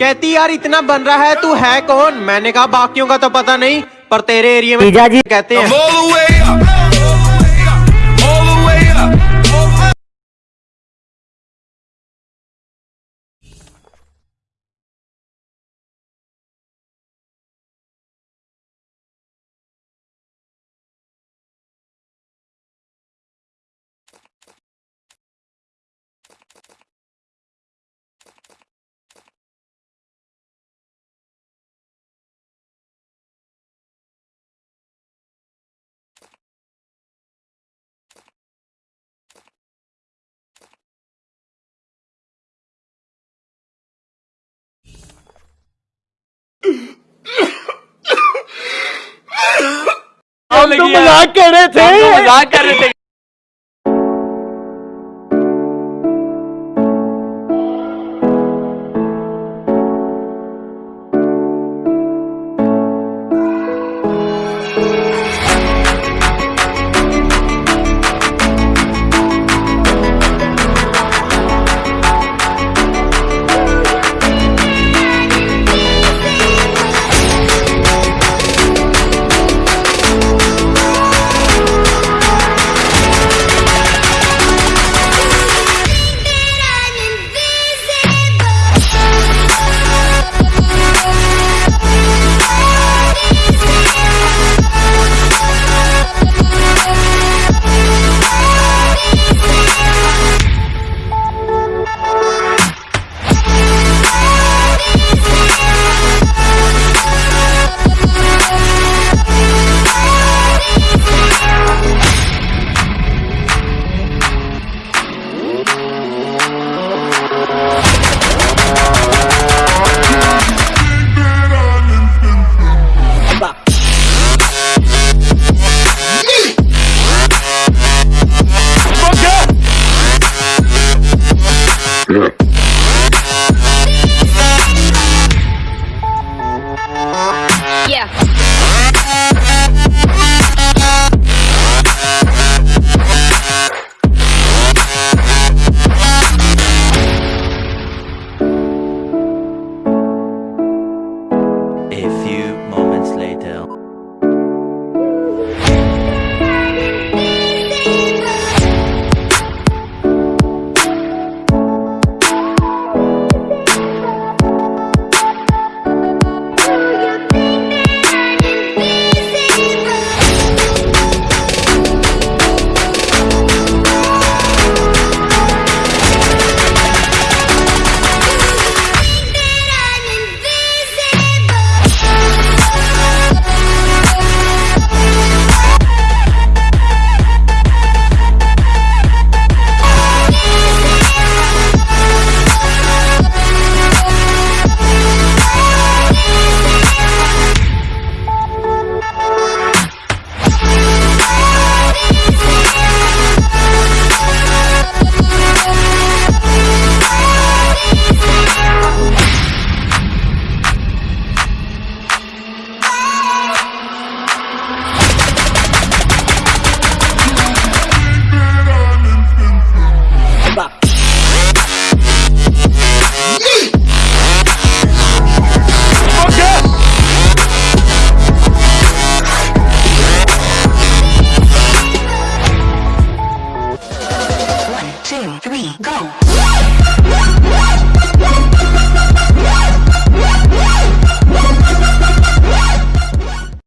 कहती यार इतना बन रहा है तू है कौन? मैंने कहा बाकियों का तो पता नहीं पर तेरे एरिया में जी कहते हैं। तो रहे थे। मज़ाक कर रहे थे Sure. Okay.